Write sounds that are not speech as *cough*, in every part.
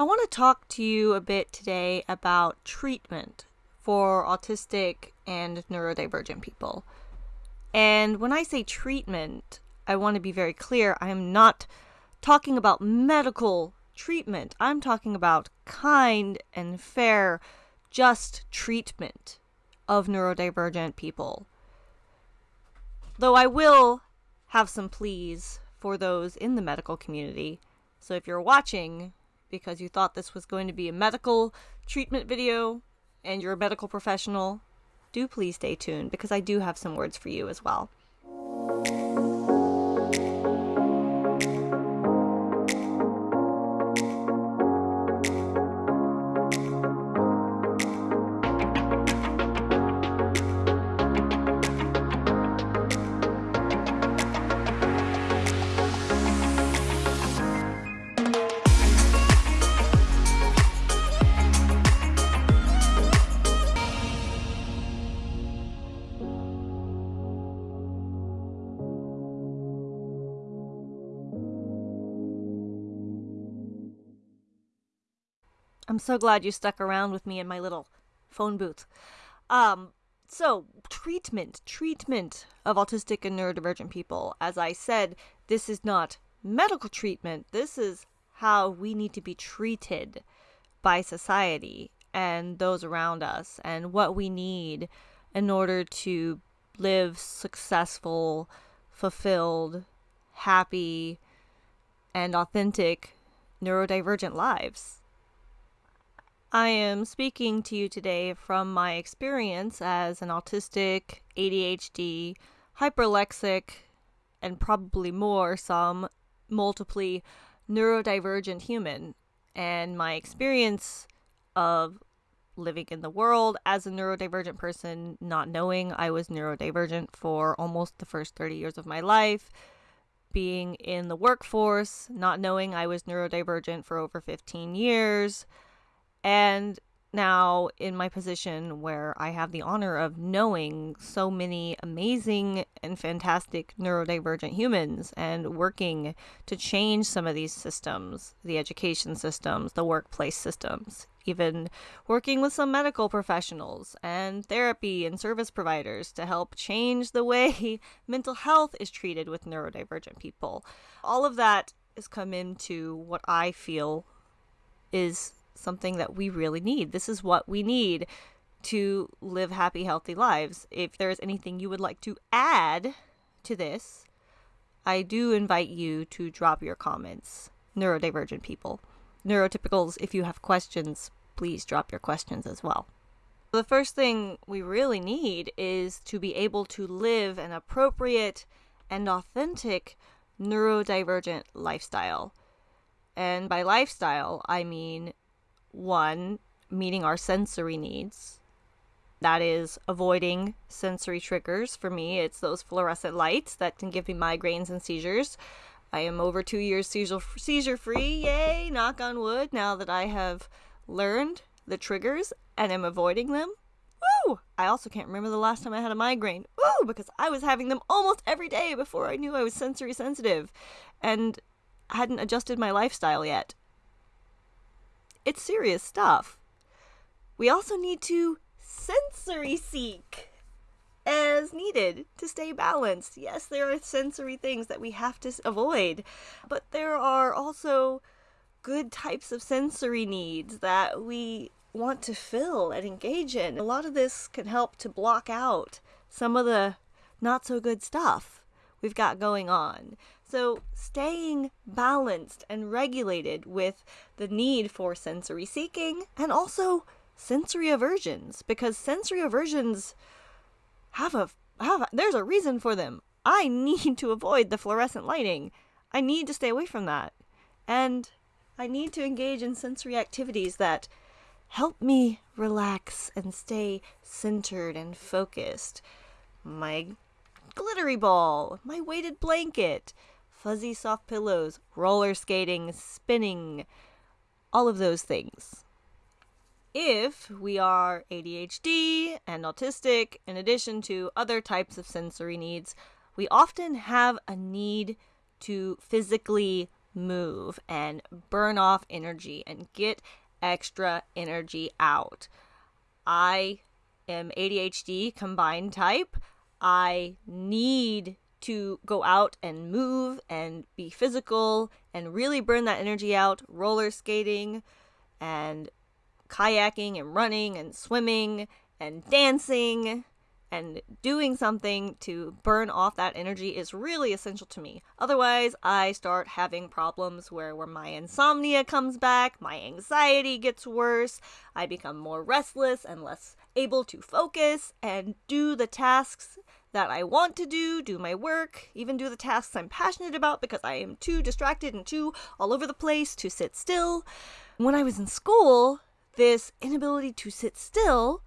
I want to talk to you a bit today about treatment for autistic and neurodivergent people. And when I say treatment, I want to be very clear. I am not talking about medical treatment. I'm talking about kind and fair, just treatment of neurodivergent people. Though I will have some pleas for those in the medical community. So if you're watching because you thought this was going to be a medical treatment video and you're a medical professional, do please stay tuned because I do have some words for you as well. I'm so glad you stuck around with me in my little phone booth. Um, so, treatment, treatment of autistic and neurodivergent people. As I said, this is not medical treatment. This is how we need to be treated by society and those around us and what we need in order to live successful, fulfilled, happy, and authentic neurodivergent lives. I am speaking to you today from my experience as an autistic, ADHD, hyperlexic, and probably more, some multiply neurodivergent human, and my experience of living in the world as a neurodivergent person, not knowing I was neurodivergent for almost the first 30 years of my life, being in the workforce, not knowing I was neurodivergent for over 15 years and now in my position where I have the honor of knowing so many amazing and fantastic neurodivergent humans and working to change some of these systems, the education systems, the workplace systems, even working with some medical professionals and therapy and service providers to help change the way *laughs* mental health is treated with neurodivergent people. All of that has come into what I feel is something that we really need. This is what we need to live happy, healthy lives. If there's anything you would like to add to this, I do invite you to drop your comments. Neurodivergent people. Neurotypicals, if you have questions, please drop your questions as well. The first thing we really need is to be able to live an appropriate and authentic neurodivergent lifestyle. And by lifestyle, I mean one, meeting our sensory needs. That is avoiding sensory triggers. For me, it's those fluorescent lights that can give me migraines and seizures. I am over two years seizure, seizure free. Yay, knock on wood, now that I have learned the triggers and am avoiding them. Woo! I also can't remember the last time I had a migraine. Woo! Because I was having them almost every day before I knew I was sensory sensitive and hadn't adjusted my lifestyle yet. It's serious stuff. We also need to sensory seek as needed to stay balanced. Yes, there are sensory things that we have to avoid, but there are also good types of sensory needs that we want to fill and engage in. A lot of this can help to block out some of the not so good stuff we've got going on. So, staying balanced and regulated with the need for sensory seeking and also sensory aversions because sensory aversions have a have a, there's a reason for them. I *laughs* need to avoid the fluorescent lighting. I need to stay away from that. And I need to engage in sensory activities that help me relax and stay centered and focused. My glittery ball, my weighted blanket, fuzzy soft pillows, roller skating, spinning, all of those things. If we are ADHD and autistic, in addition to other types of sensory needs, we often have a need to physically move and burn off energy and get extra energy out. I am ADHD combined type. I need to go out and move and be physical and really burn that energy out, roller skating and kayaking and running and swimming and dancing and doing something to burn off that energy is really essential to me. Otherwise, I start having problems where where my insomnia comes back, my anxiety gets worse, I become more restless and less able to focus and do the tasks that I want to do, do my work, even do the tasks I'm passionate about because I am too distracted and too all over the place to sit still. When I was in school, this inability to sit still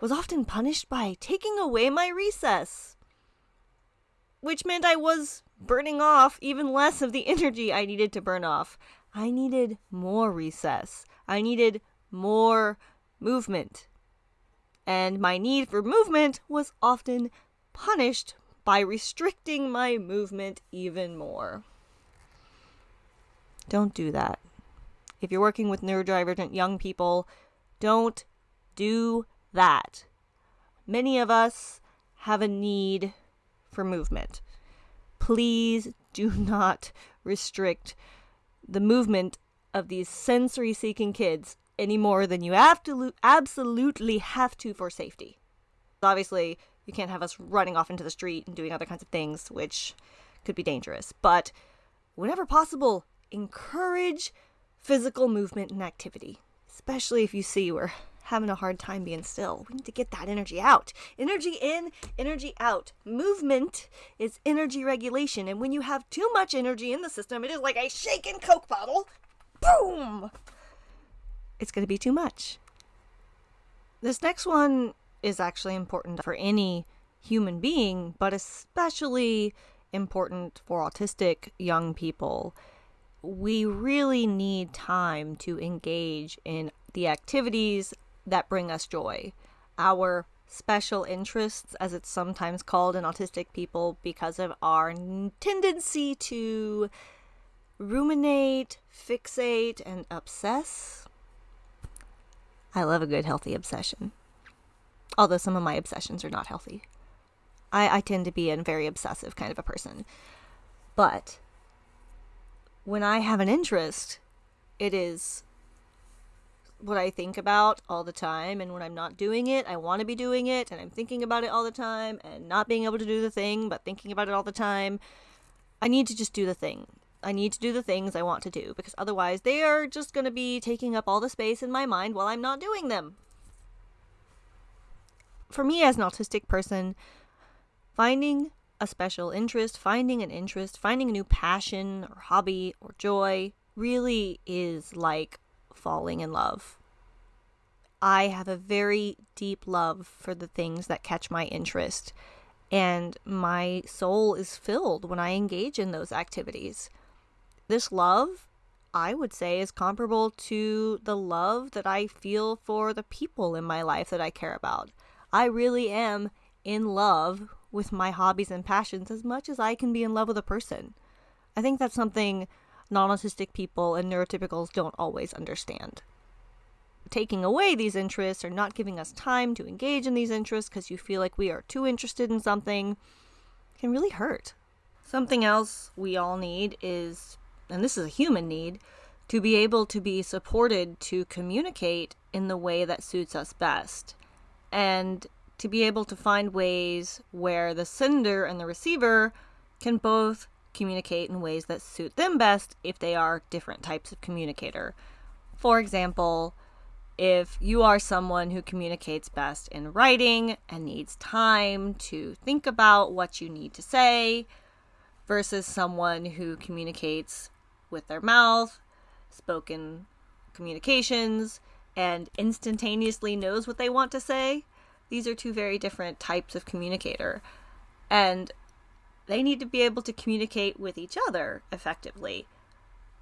was often punished by taking away my recess, which meant I was burning off even less of the *laughs* energy I needed to burn off. I needed more recess. I needed more movement. And my need for movement was often punished by restricting my movement even more. Don't do that. If you're working with neurodivergent young people, don't do that. Many of us have a need for movement. Please do *laughs* not restrict the movement of these sensory seeking kids any more than you absolutely have to for safety. Obviously, you can't have us running off into the street and doing other kinds of things, which could be dangerous. But whenever possible, encourage physical movement and activity, especially if you see we're having a hard time being still. We need to get that energy out. Energy in, energy out. Movement is energy regulation. And when you have too much energy in the system, it is like a shaken Coke bottle. Boom! It's going to be too much. This next one is actually important for any human being, but especially important for autistic young people. We really need time to engage in the activities that bring us joy. Our special interests, as it's sometimes called in autistic people, because of our tendency to ruminate, fixate, and obsess. I love a good healthy obsession although some of my obsessions are not healthy. I, I tend to be a very obsessive kind of a person. But when I have an interest, it is what I think about all the time. And when I'm not doing it, I want to be doing it. And I'm thinking about it all the time and not being able to do the thing, but thinking about it all the time. I need to just do the thing. I need to do the things I want to do because otherwise they are just going to be taking up all the space in my mind while I'm not doing them for me as an autistic person, finding a special interest, finding an interest, finding a new passion or hobby or joy really is like falling in love. I have a very deep love for the things that catch my interest, and my soul is filled when I engage in those activities. This love, I would say, is comparable to the love that I feel for the people in my life that I care about. I really am in love with my hobbies and passions as much as I can be in love with a person. I think that's something non autistic people and neurotypicals don't always understand. Taking away these interests or not giving us time to engage in these interests because you feel like we are too interested in something can really hurt. Something else we all need is, and this is a human need, to be able to be supported to communicate in the way that suits us best and to be able to find ways where the sender and the receiver can both communicate in ways that suit them best if they are different types of communicator. For example, if you are someone who communicates best in writing and needs time to think about what you need to say, versus someone who communicates with their mouth, spoken communications, and instantaneously knows what they want to say. These are two very different types of communicator. And they need to be able to communicate with each other effectively.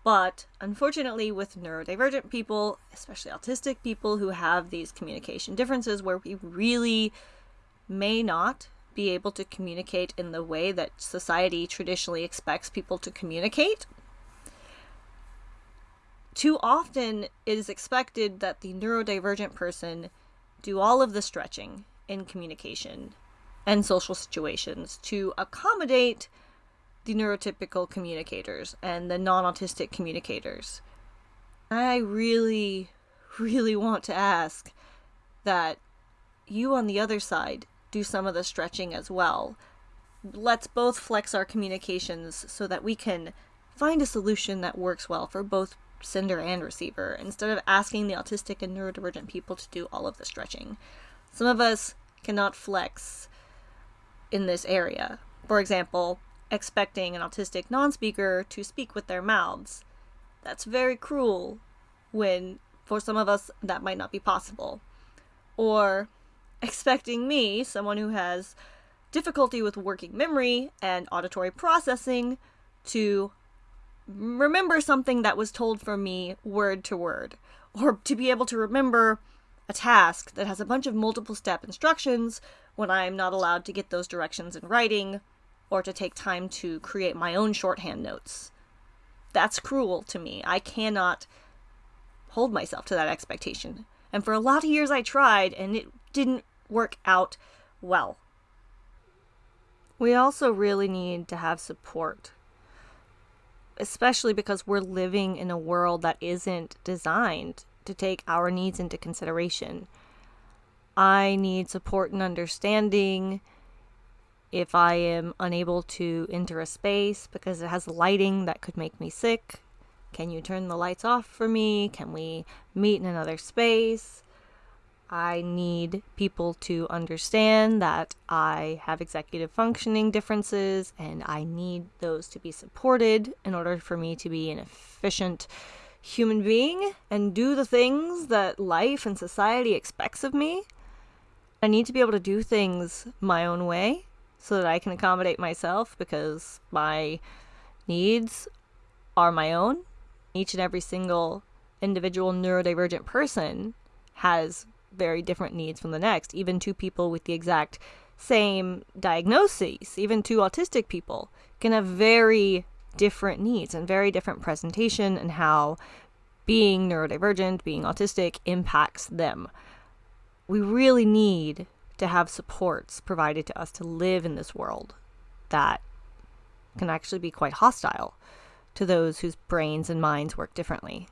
But unfortunately, with neurodivergent people, especially autistic people who have these communication differences where we really may not be able to communicate in the way that society traditionally expects people to communicate, too often it is expected that the neurodivergent person do all of the stretching in communication and social situations to accommodate the neurotypical communicators and the non autistic communicators. I really, really want to ask that you on the other side do some of the stretching as well. Let's both flex our communications so that we can find a solution that works well for both sender and receiver instead of asking the autistic and neurodivergent people to do all of the stretching. Some of us cannot flex in this area. For example, expecting an autistic non speaker to speak with their mouths. That's very cruel when, for some of us, that might not be possible. Or expecting me, someone who has difficulty with working memory and auditory processing, to remember something that was told for me word to word, or to be able to remember a task that has a bunch of multiple step instructions when I'm not allowed to get those directions in writing or to take time to create my own shorthand notes. That's cruel to me. I cannot hold myself to that expectation. And for a lot of years I tried and it didn't work out well. We also really need to have support especially because we're living in a world that isn't designed to take our needs into consideration. I need support and understanding if I am unable to enter a space because it has lighting that could make me sick. Can you turn the lights off for me? Can we meet in another space? I need people to understand that I have executive functioning differences and I need those to be supported in order for me to be an efficient human being and do the things that life and society expects of me. I need to be able to do things my own way so that I can accommodate myself because my needs are my own. Each and every single individual neurodivergent person has very different needs from the next. Even two people with the exact same diagnoses, even two autistic people, can have very different needs and very different presentation and how being neurodivergent, being autistic impacts them. We really need to have supports provided to us to live in this world that can actually be quite hostile to those whose brains and minds work differently.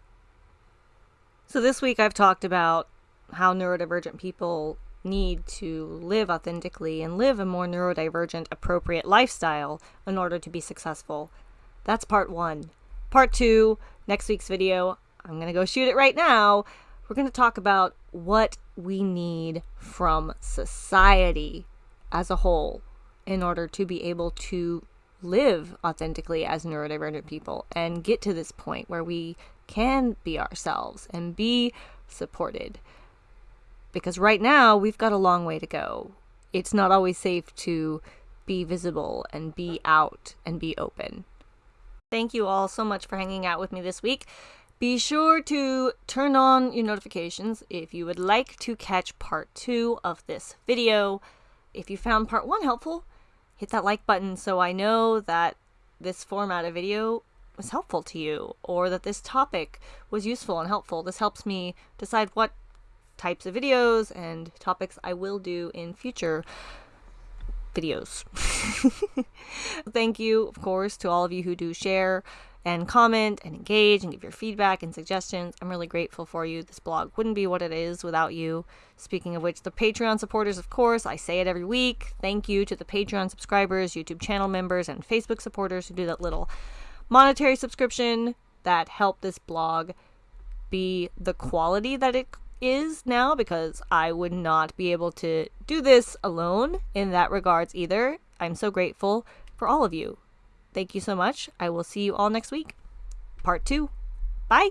So, this week I've talked about how neurodivergent people need to live authentically and live a more neurodivergent appropriate lifestyle in order to be successful. That's part one. Part two, next week's video, I'm going to go shoot it right now. We're going to talk about what we need from society as a whole in order to be able to live authentically as neurodivergent people and get to this point where we can be ourselves and be supported because right now we've got a long way to go. It's not always safe to be visible and be out and be open. Thank you all so much for hanging out with me this week. Be sure to turn on your notifications if you would like to catch part two of this video. If you found part one helpful, hit that like button so I know that this format of video was helpful to you or that this topic was useful and helpful. This helps me decide what types of videos and topics I will do in future videos. *laughs* Thank you, of course, to all of you who do share and comment and engage and give your feedback and suggestions. I'm really grateful for you. This blog wouldn't be what it is without you. Speaking of which, the Patreon supporters, of course, I say it every week. Thank you to the Patreon subscribers, YouTube channel members, and Facebook supporters who do that little monetary subscription that help this blog be the quality that it is now because I would not be able to do this alone in that regards either. I'm so grateful for all of you. Thank you so much. I will see you all next week. Part two. Bye.